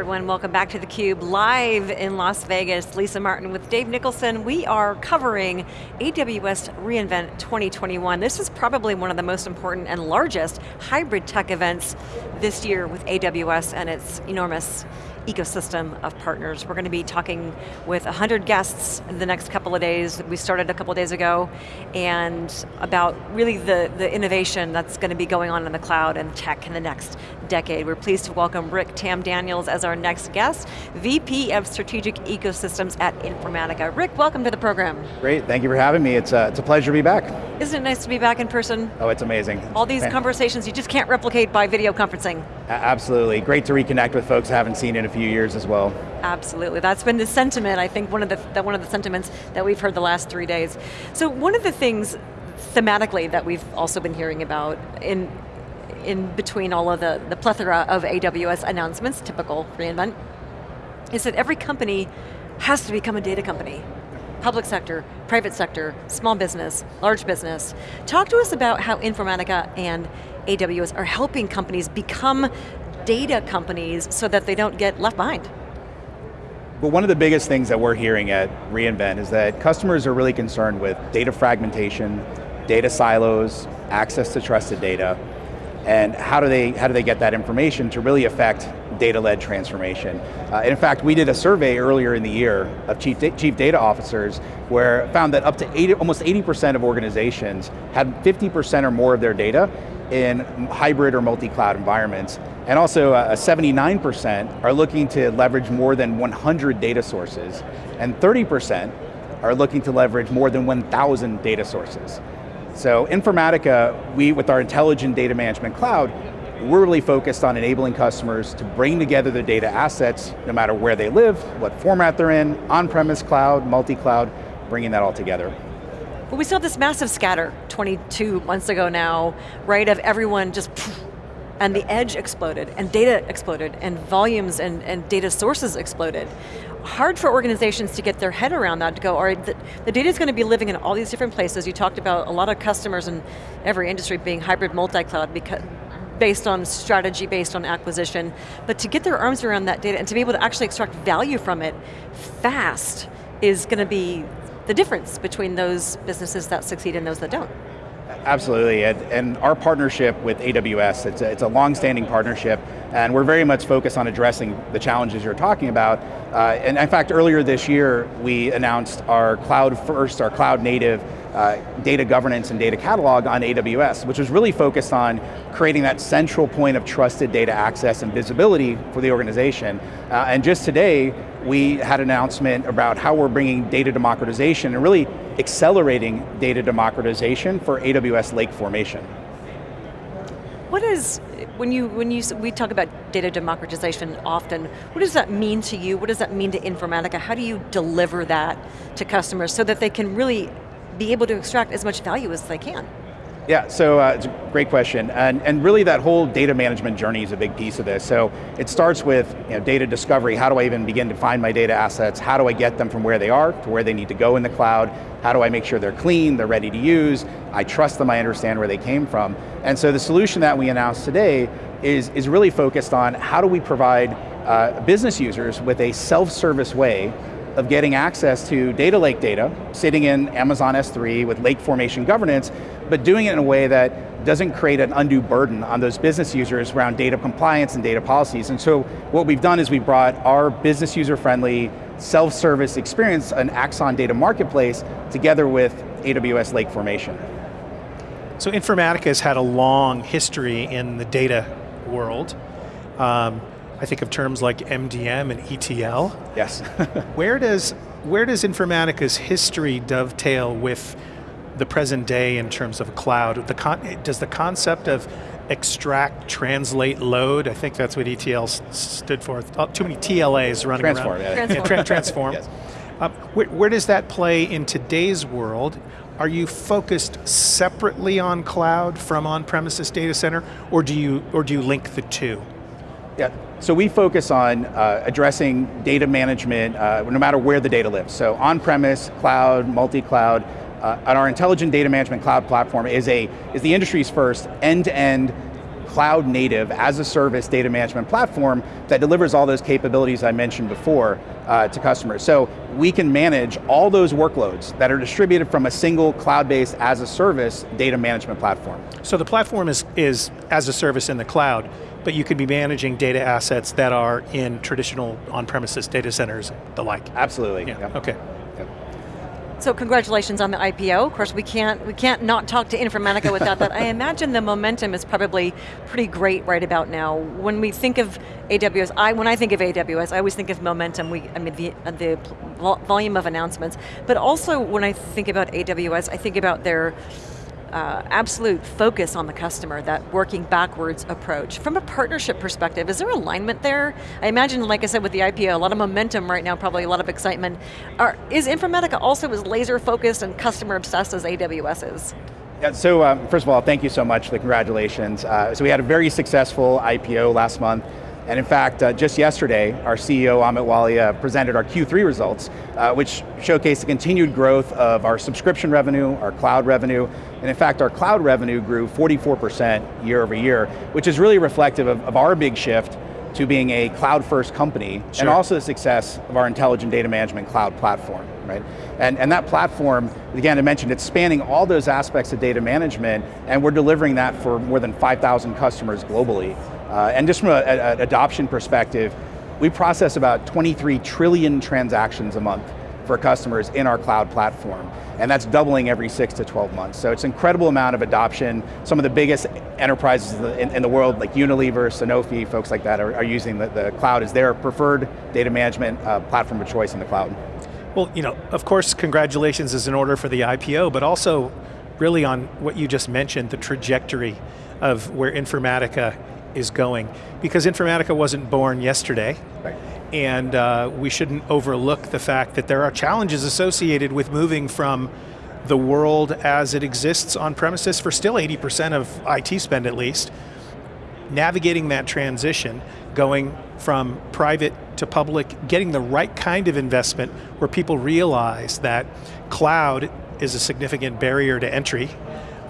everyone, welcome back to theCUBE, live in Las Vegas. Lisa Martin with Dave Nicholson. We are covering AWS reInvent 2021. This is probably one of the most important and largest hybrid tech events this year with AWS and its enormous ecosystem of partners. We're going to be talking with 100 guests in the next couple of days. We started a couple days ago, and about really the, the innovation that's going to be going on in the cloud and tech in the next decade. We're pleased to welcome Rik Tamm-Daniels as our next guest, VP of Strategic Ecosystems at Informatica. Rick, welcome to the program. Great, thank you for having me. It's, uh, it's a pleasure to be back. Isn't it nice to be back in person? Oh, it's amazing. All these conversations you just can't replicate by video conferencing. A absolutely, great to reconnect with folks I haven't seen in a few years as well. Absolutely, that's been the sentiment, I think one of the, one of the sentiments that we've heard the last three days. So one of the things thematically that we've also been hearing about in in between all of the, the plethora of AWS announcements, typical reInvent, is that every company has to become a data company. Public sector, private sector, small business, large business. Talk to us about how Informatica and AWS are helping companies become data companies so that they don't get left behind. Well, one of the biggest things that we're hearing at reInvent is that customers are really concerned with data fragmentation, data silos, access to trusted data, and how do they, how do they get that information to really affect data-led transformation. Uh, in fact, we did a survey earlier in the year of chief, chief data officers where found that up to 80, almost 80% of organizations had 50% or more of their data in hybrid or multi-cloud environments. And also 79% uh, are looking to leverage more than 100 data sources, and 30% are looking to leverage more than 1,000 data sources. So Informatica, we, with our intelligent data management cloud, we're really focused on enabling customers to bring together their data assets, no matter where they live, what format they're in, on-premise cloud, multi-cloud, bringing that all together. Well, we saw this massive scatter 22 months ago now, right, of everyone just and the edge exploded, and data exploded, and volumes and, and data sources exploded hard for organizations to get their head around that, to go, all right, the, the data is going to be living in all these different places. You talked about a lot of customers in every industry being hybrid multi-cloud because based on strategy, based on acquisition, but to get their arms around that data and to be able to actually extract value from it fast is going to be the difference between those businesses that succeed and those that don't. Absolutely, and, and, our partnership with AWS, it's a, it's a long-standing partnership, and we're very much focused on addressing the challenges you're talking about. Uh, and in fact, earlier this year, we announced our cloud first, our cloud native uh, data governance and data catalog on AWS, which was really focused on creating that central point of trusted data access and visibility for the organization. Uh, and just today, we had an announcement about how we're bringing data democratization and really accelerating data democratization for AWS Lake Formation. What is, when you, when you, we talk about data democratization often, what does that mean to you? What does that mean to Informatica? How do you deliver that to customers so that they can really be able to extract as much value as they can? Yeah, so uh, it's a great question. And, and really that whole data management journey is a big piece of this. So it starts with you know, data discovery. How do I even begin to find my data assets? How do I get them from where they are to where they need to go in the cloud? How do I make sure they're clean, they're ready to use? I trust them, I understand where they came from. And so the solution that we announced today is, is really focused on how do we provide uh, business users with a self-service way of getting access to data lake data, sitting in Amazon S3 with lake formation governance, but doing it in a way that doesn't create an undue burden on those business users around data compliance and data policies. And so what we've done is we brought our business user-friendly, self-service experience, an Axon data marketplace, together with AWS Lake Formation. So Informatica has had a long history in the data world. Um, I think of terms like MDM and ETL. Yes. where does where does Informatica's history dovetail with the present day in terms of cloud? The does the concept of extract, translate, load, I think that's what ETL stood for. Oh, too many TLAs running transform, around. Yeah. Transform. Yeah, tra transform. yes. Uh, where, where does that play in today's world? Are you focused separately on cloud from on-premises data center, or do you or do you link the two? Yeah, so we focus on uh, addressing data management uh, no matter where the data lives. So on-premise, cloud, multi-cloud, uh, and our intelligent data management cloud platform is, a, is the industry's first end-to-end cloud native, as a service data management platform that delivers all those capabilities I mentioned before uh, to customers. So we can manage all those workloads that are distributed from a single cloud-based as a service data management platform. So the platform is, is as a service in the cloud, but you could be managing data assets that are in traditional on-premises data centers, the like. Absolutely. Yeah, yep. okay. So congratulations on the IPO. Of course, we can't we can't not talk to Informatica without that. I imagine the momentum is probably pretty great right about now. When we think of AWS, I when I think of AWS, I always think of momentum. We, I mean the uh, the volume of announcements, but also when I think about AWS, I think about their uh, absolute focus on the customer, that working backwards approach. From a partnership perspective, is there alignment there? I imagine, like I said, with the IPO, a lot of momentum right now, probably a lot of excitement. Are, is Informatica also as laser focused and customer obsessed as AWS is? Yeah, so um, first of all, thank you so much the congratulations. Uh, so we had a very successful IPO last month. And in fact, uh, just yesterday, our CEO, Amit Walia, presented our Q3 results, uh, which showcased the continued growth of our subscription revenue, our cloud revenue, and in fact, our cloud revenue grew 44% year over year, which is really reflective of, of our big shift to being a cloud-first company, sure. and also the success of our intelligent data management cloud platform, right? And, and that platform, again, I mentioned, it's spanning all those aspects of data management, and we're delivering that for more than 5,000 customers globally. Uh, and just from an adoption perspective, we process about 23 trillion transactions a month for customers in our cloud platform. And that's doubling every six to 12 months. So it's an incredible amount of adoption. Some of the biggest enterprises in, in the world, like Unilever, Sanofi, folks like that, are, are using the, the, cloud as their preferred data management uh, platform of choice in the cloud. Well, you know, of course, congratulations is in order for the IPO, but also really on what you just mentioned, the trajectory of where Informatica is going. Because Informatica wasn't born yesterday, right. and uh, we shouldn't overlook the fact that there are challenges associated with moving from the world as it exists on premises for still 80% of IT spend at least, navigating that transition, going from private to public, getting the right kind of investment where people realize that cloud is a significant barrier to entry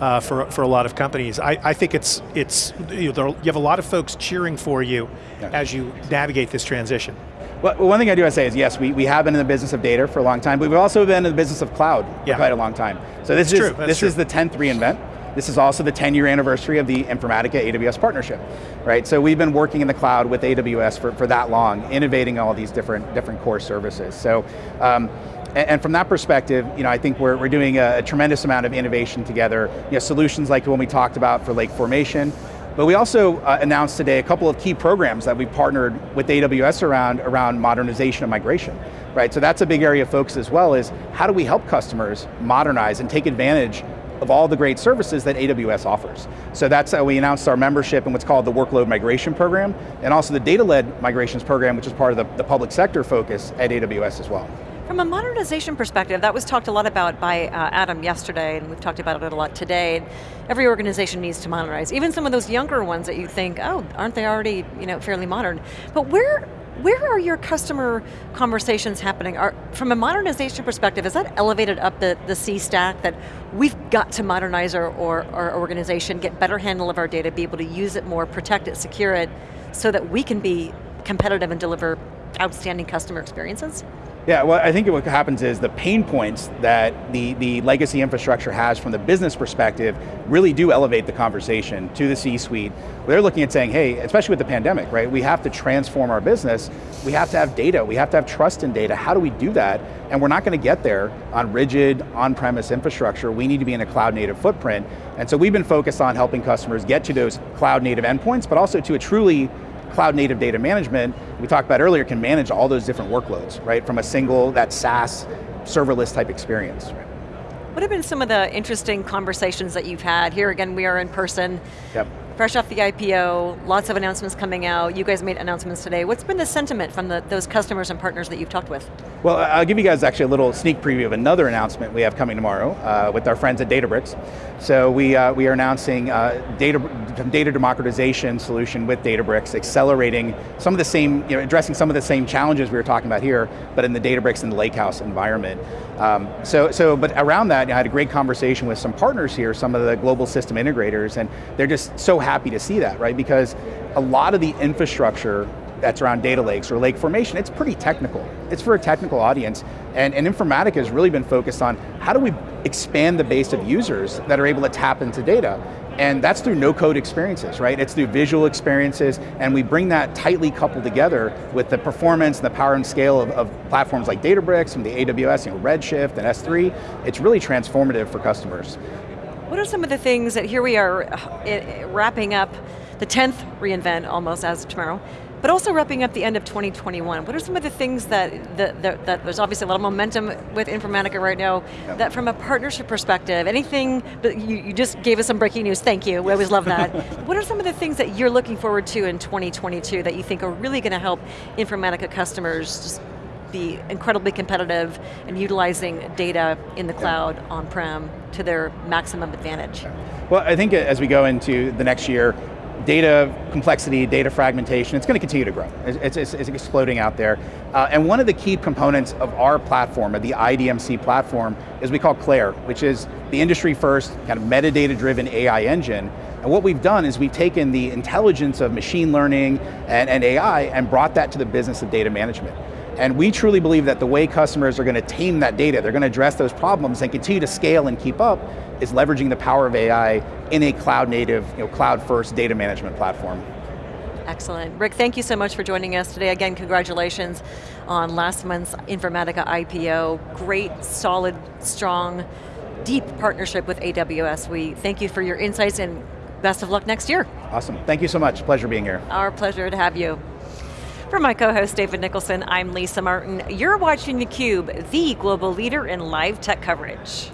uh, for, for a lot of companies. I, I think it's, it's you, know, you have a lot of folks cheering for you yeah. as you navigate this transition. Well, one thing I do want to say is yes, we, we have been in the business of data for a long time, but we've also been in the business of cloud yeah. for quite a long time. So this, is, this true. is the 10th reInvent. This is also the 10 year anniversary of the Informatica AWS partnership, right? So we've been working in the cloud with AWS for, for that long, innovating all these different, different core services. So um, and, from that perspective, you know, I think we're, we're doing a, a tremendous amount of innovation together. You know, solutions like the one we talked about for lake formation, but we also uh, announced today a couple of key programs that we partnered with AWS around, around modernization and migration, right? So that's a big area of focus as well is how do we help customers modernize and take advantage of all the great services that AWS offers. So that's how we announced our membership in what's called the Workload Migration Program, and also the Data-Led Migrations Program, which is part of the, the public sector focus at AWS as well. From a modernization perspective, that was talked a lot about by uh, Adam yesterday, and we've talked about it a lot today. Every organization needs to modernize, even some of those younger ones that you think, oh, aren't they already you know, fairly modern? But where, where are your customer conversations happening? Are, from a modernization perspective, is that elevated up the, the C stack that we've got to modernize our, our, our organization, get better handle of our data, be able to use it more, protect it, secure it, so that we can be competitive and deliver outstanding customer experiences? Yeah, well, I think what happens is the pain points that the, the legacy infrastructure has from the business perspective really do elevate the conversation to the C-suite. They're looking at saying, hey, especially with the pandemic, right? We have to transform our business. We have to have data. We have to have trust in data. How do we do that? And we're not going to get there on rigid, on-premise infrastructure. We need to be in a cloud-native footprint. And so we've been focused on helping customers get to those cloud-native endpoints, but also to a truly cloud native data management, we talked about earlier, can manage all those different workloads, right? From a single, that SaaS, serverless type experience. What have been some of the interesting conversations that you've had? Here again, we are in person. Yep fresh off the IPO, lots of announcements coming out. You guys made announcements today. What's been the sentiment from the, those customers and partners that you've talked with? Well, I'll give you guys actually a little sneak preview of another announcement we have coming tomorrow uh, with our friends at Databricks. So we, uh, we are announcing uh, data, data democratization solution with Databricks, accelerating some of the same, you know, addressing some of the same challenges we were talking about here, but in the Databricks and the Lakehouse environment. Um, so, so, but around that, I had a great conversation with some partners here, some of the global system integrators, and they're just so happy to see that, right? Because a lot of the infrastructure that's around data lakes or lake formation, it's pretty technical. It's for a technical audience, and, and Informatica has really been focused on how do we expand the base of users that are able to tap into data, and that's through no-code experiences, right? It's through visual experiences, and we bring that tightly coupled together with the performance and the power and scale of, of platforms like Databricks and the AWS, you know, Redshift and S3. It's really transformative for customers. What are some of the things that, here we are uh, wrapping up the 10th reInvent almost as of tomorrow, but also wrapping up the end of 2021, what are some of the things that, that, that, that there's obviously a lot of momentum with Informatica right now, yep. that from a partnership perspective, anything, that you, you just gave us some breaking news, thank you, we always love that. what are some of the things that you're looking forward to in 2022 that you think are really going to help Informatica customers just be incredibly competitive and utilizing data in the cloud on-prem to their maximum advantage? Well, I think as we go into the next year, data complexity, data fragmentation, it's going to continue to grow. It's, it's, it's exploding out there. Uh, and one of the key components of our platform, of the IDMC platform, is we call Claire, which is the industry first kind of metadata-driven AI engine. And what we've done is we've taken the intelligence of machine learning and, and AI and brought that to the business of data management. And we truly believe that the way customers are going to tame that data, they're going to address those problems and continue to scale and keep up, is leveraging the power of AI in a cloud native, you know, cloud first data management platform. Excellent. Rick, thank you so much for joining us today. Again, congratulations on last month's Informatica IPO. Great, solid, strong, deep partnership with AWS. We thank you for your insights and best of luck next year. Awesome, thank you so much. Pleasure being here. Our pleasure to have you. For my co-host David Nicholson, I'm Lisa Martin. You're watching theCUBE, the global leader in live tech coverage.